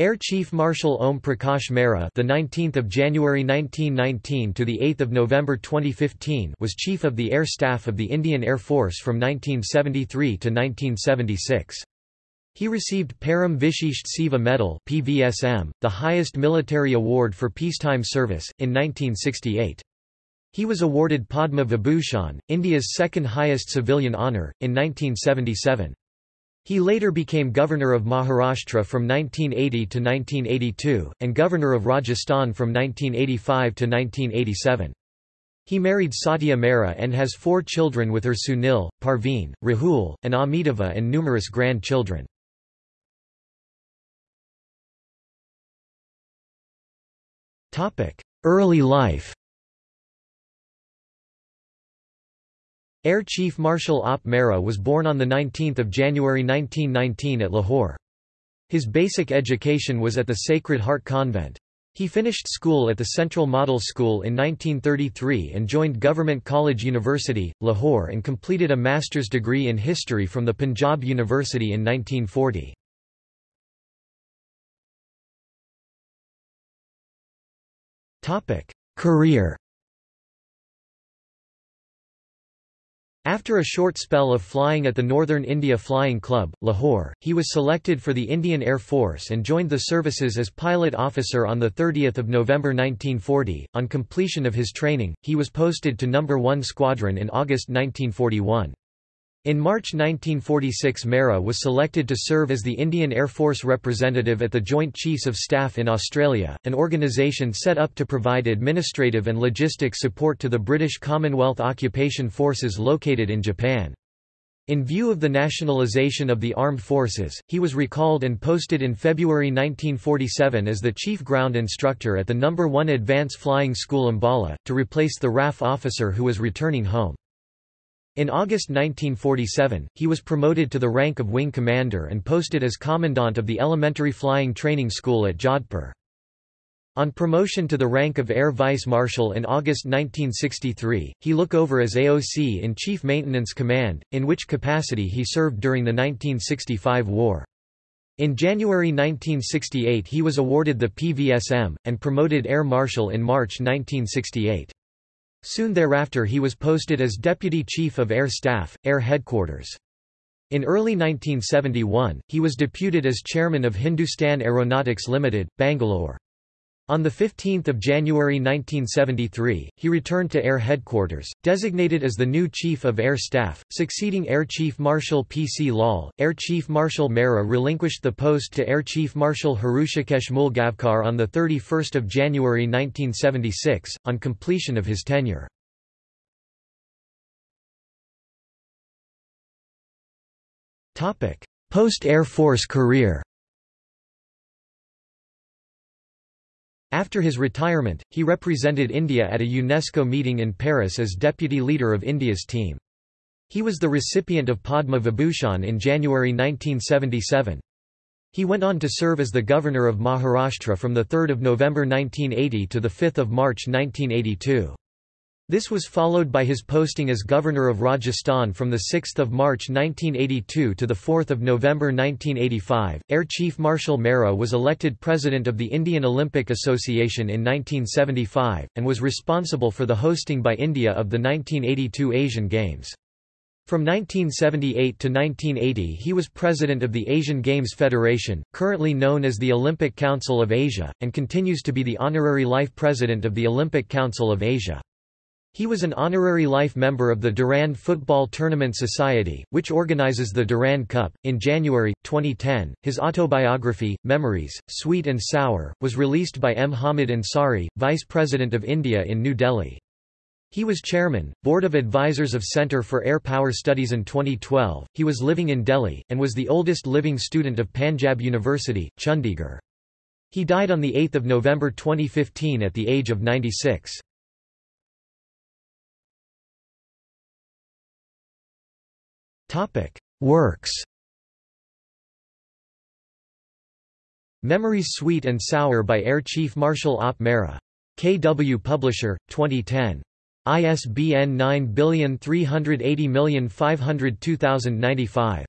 Air Chief Marshal Om Prakash Mehra, the 19th of January 1919 to the 8th of November 2015, was Chief of the Air Staff of the Indian Air Force from 1973 to 1976. He received Param Vishisht Seva Medal (PVSM), the highest military award for peacetime service, in 1968. He was awarded Padma Vibhushan, India's second highest civilian honour, in 1977. He later became Governor of Maharashtra from 1980 to 1982, and Governor of Rajasthan from 1985 to 1987. He married Satya Mehra and has four children with her Sunil, Parveen, Rahul, and Amitava and numerous grandchildren. Early life Air Chief Marshal Op Mehra was born on 19 January 1919 at Lahore. His basic education was at the Sacred Heart Convent. He finished school at the Central Model School in 1933 and joined Government College University, Lahore and completed a master's degree in history from the Punjab University in 1940. Career After a short spell of flying at the Northern India Flying Club, Lahore, he was selected for the Indian Air Force and joined the services as pilot officer on 30 November 1940. On completion of his training, he was posted to No. 1 Squadron in August 1941. In March 1946 Mehra was selected to serve as the Indian Air Force representative at the Joint Chiefs of Staff in Australia, an organisation set up to provide administrative and logistic support to the British Commonwealth occupation forces located in Japan. In view of the nationalisation of the armed forces, he was recalled and posted in February 1947 as the chief ground instructor at the No. 1 Advance Flying School Ambala, to replace the RAF officer who was returning home. In August 1947, he was promoted to the rank of wing commander and posted as commandant of the Elementary Flying Training School at Jodhpur. On promotion to the rank of Air Vice Marshal in August 1963, he look over as AOC in Chief Maintenance Command, in which capacity he served during the 1965 war. In January 1968 he was awarded the PVSM, and promoted Air Marshal in March 1968. Soon thereafter he was posted as Deputy Chief of Air Staff, Air Headquarters. In early 1971, he was deputed as chairman of Hindustan Aeronautics Limited, Bangalore. On 15 January 1973, he returned to Air Headquarters, designated as the new Chief of Air Staff, succeeding Air Chief Marshal P. C. Lal. Air Chief Marshal Mehra relinquished the post to Air Chief Marshal Hrushikesh Moolgavkar on 31 January 1976, on completion of his tenure. Post-Air Force career After his retirement, he represented India at a UNESCO meeting in Paris as deputy leader of India's team. He was the recipient of Padma Vibhushan in January 1977. He went on to serve as the governor of Maharashtra from 3 November 1980 to 5 March 1982. This was followed by his posting as Governor of Rajasthan from 6 March 1982 to 4 November 1985. Air Chief Marshal Mehra was elected President of the Indian Olympic Association in 1975, and was responsible for the hosting by India of the 1982 Asian Games. From 1978 to 1980 he was president of the Asian Games Federation, currently known as the Olympic Council of Asia, and continues to be the honorary life president of the Olympic Council of Asia. He was an honorary life member of the Durand Football Tournament Society, which organizes the Durand Cup. In January 2010, his autobiography, Memories, Sweet and Sour, was released by M. Hamid Ansari, Vice President of India in New Delhi. He was chairman, Board of Advisors of Centre for Air Power Studies in 2012. He was living in Delhi, and was the oldest living student of Panjab University, Chandigarh. He died on 8 November 2015 at the age of 96. Topic: Works. Memories Sweet and Sour by Air Chief Marshal Op Mehra. KW Publisher, 2010. ISBN 9380502095.